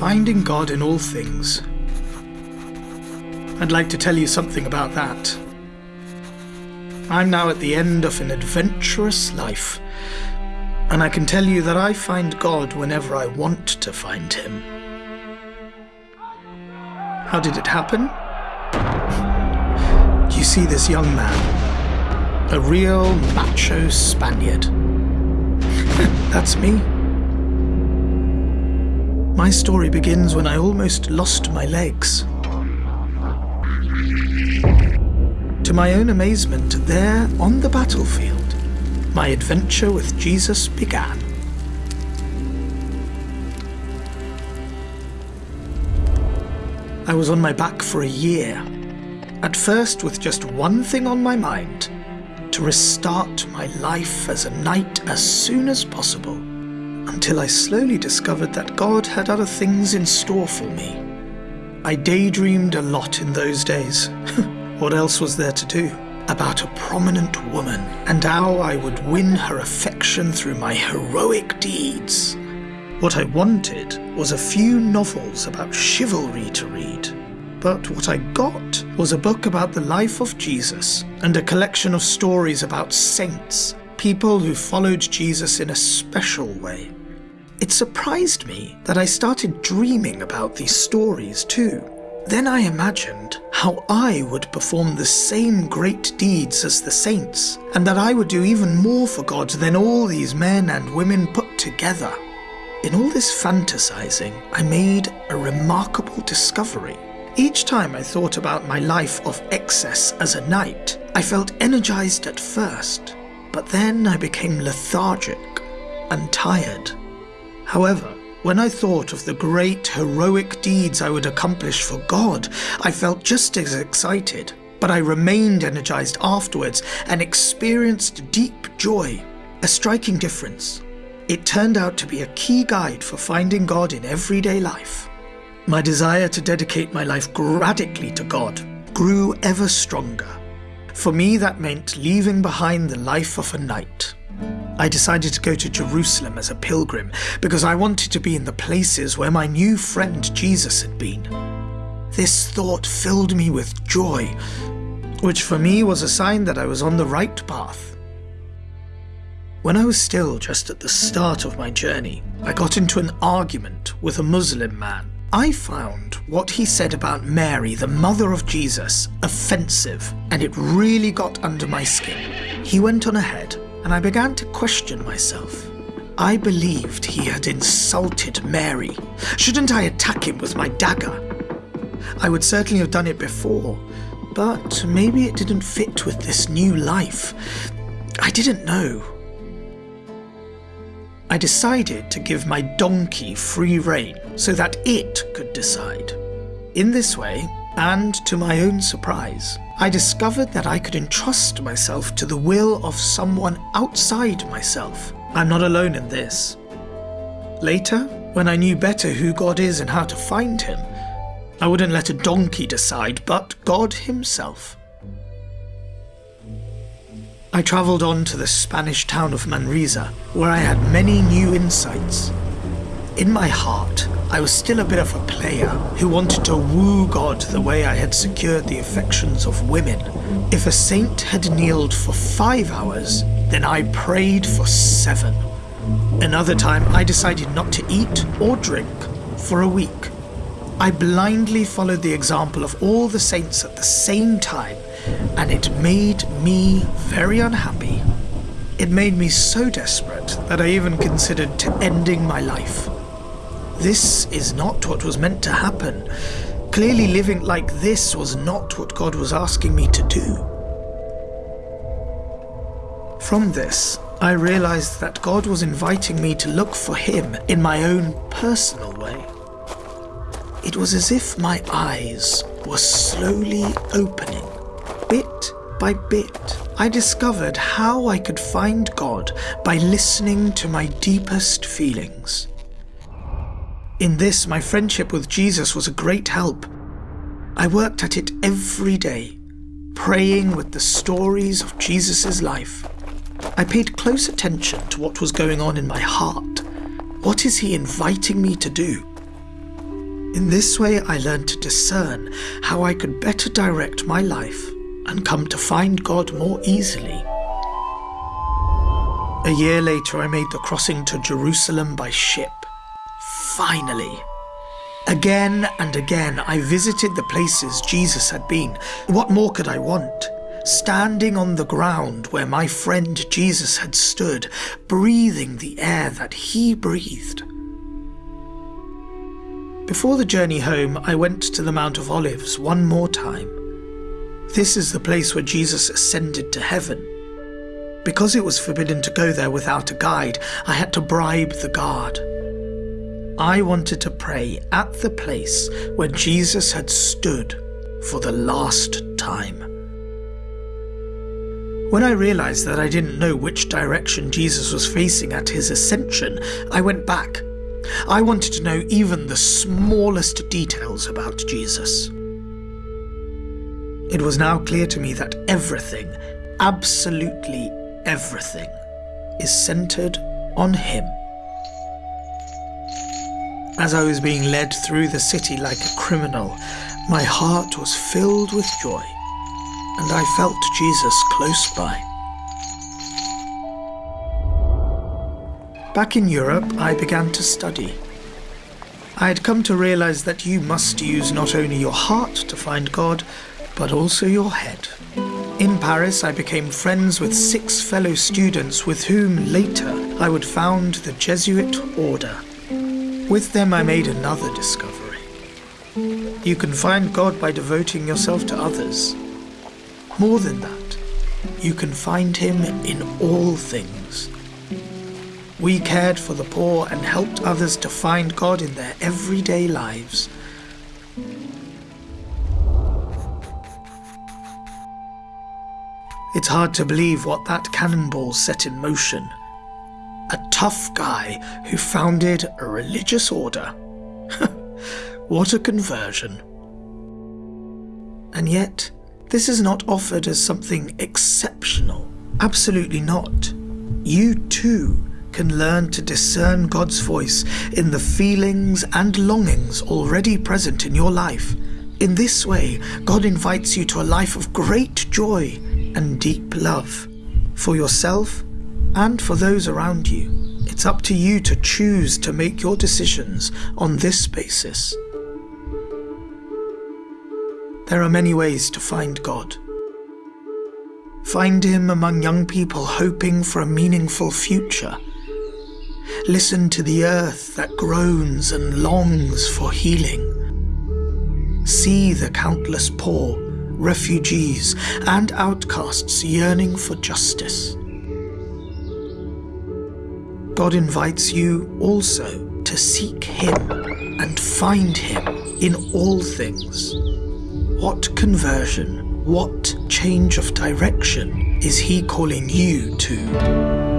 finding God in all things. I'd like to tell you something about that. I'm now at the end of an adventurous life, and I can tell you that I find God whenever I want to find Him. How did it happen? You see this young man? A real macho Spaniard. That's me. My story begins when I almost lost my legs. To my own amazement, there on the battlefield, my adventure with Jesus began. I was on my back for a year, at first with just one thing on my mind to restart my life as a knight as soon as possible until I slowly discovered that God had other things in store for me. I daydreamed a lot in those days. what else was there to do? About a prominent woman and how I would win her affection through my heroic deeds. What I wanted was a few novels about chivalry to read. But what I got was a book about the life of Jesus and a collection of stories about saints, people who followed Jesus in a special way. It surprised me that I started dreaming about these stories too. Then I imagined how I would perform the same great deeds as the saints, and that I would do even more for God than all these men and women put together. In all this fantasizing, I made a remarkable discovery. Each time I thought about my life of excess as a knight, I felt energized at first, but then I became lethargic and tired. However, when I thought of the great heroic deeds I would accomplish for God, I felt just as excited, but I remained energized afterwards and experienced deep joy, a striking difference. It turned out to be a key guide for finding God in everyday life. My desire to dedicate my life radically to God grew ever stronger. For me, that meant leaving behind the life of a knight I decided to go to Jerusalem as a pilgrim because I wanted to be in the places where my new friend Jesus had been. This thought filled me with joy, which for me was a sign that I was on the right path. When I was still just at the start of my journey, I got into an argument with a Muslim man. I found what he said about Mary, the mother of Jesus, offensive, and it really got under my skin. He went on ahead and I began to question myself. I believed he had insulted Mary. Shouldn't I attack him with my dagger? I would certainly have done it before, but maybe it didn't fit with this new life. I didn't know. I decided to give my donkey free rein so that it could decide. In this way, and to my own surprise, I discovered that I could entrust myself to the will of someone outside myself. I'm not alone in this. Later, when I knew better who God is and how to find him, I wouldn't let a donkey decide, but God himself. I travelled on to the Spanish town of Manresa, where I had many new insights. In my heart, I was still a bit of a player who wanted to woo God the way I had secured the affections of women. If a saint had kneeled for five hours, then I prayed for seven. Another time, I decided not to eat or drink for a week. I blindly followed the example of all the saints at the same time, and it made me very unhappy. It made me so desperate that I even considered to ending my life. This is not what was meant to happen. Clearly, living like this was not what God was asking me to do. From this, I realized that God was inviting me to look for Him in my own personal way. It was as if my eyes were slowly opening, bit by bit. I discovered how I could find God by listening to my deepest feelings. In this, my friendship with Jesus was a great help. I worked at it every day, praying with the stories of Jesus' life. I paid close attention to what was going on in my heart. What is he inviting me to do? In this way, I learned to discern how I could better direct my life and come to find God more easily. A year later, I made the crossing to Jerusalem by ship. Finally. Again and again, I visited the places Jesus had been. What more could I want? Standing on the ground where my friend Jesus had stood, breathing the air that he breathed. Before the journey home, I went to the Mount of Olives one more time. This is the place where Jesus ascended to heaven. Because it was forbidden to go there without a guide, I had to bribe the guard. I wanted to pray at the place where Jesus had stood for the last time. When I realized that I didn't know which direction Jesus was facing at his ascension, I went back I wanted to know even the smallest details about Jesus. It was now clear to me that everything, absolutely everything, is centered on Him. As I was being led through the city like a criminal, my heart was filled with joy, and I felt Jesus close by. Back in Europe, I began to study. I had come to realize that you must use not only your heart to find God, but also your head. In Paris, I became friends with six fellow students with whom later I would found the Jesuit order. With them, I made another discovery. You can find God by devoting yourself to others. More than that, you can find Him in all things. We cared for the poor and helped others to find God in their everyday lives. It's hard to believe what that cannonball set in motion. A tough guy who founded a religious order. what a conversion. And yet, this is not offered as something exceptional. Absolutely not. You too can learn to discern God's voice in the feelings and longings already present in your life. In this way, God invites you to a life of great joy and deep love for yourself and for those around you. It's up to you to choose to make your decisions on this basis. There are many ways to find God. Find Him among young people hoping for a meaningful future Listen to the earth that groans and longs for healing. See the countless poor, refugees, and outcasts yearning for justice. God invites you also to seek Him and find Him in all things. What conversion, what change of direction is He calling you to?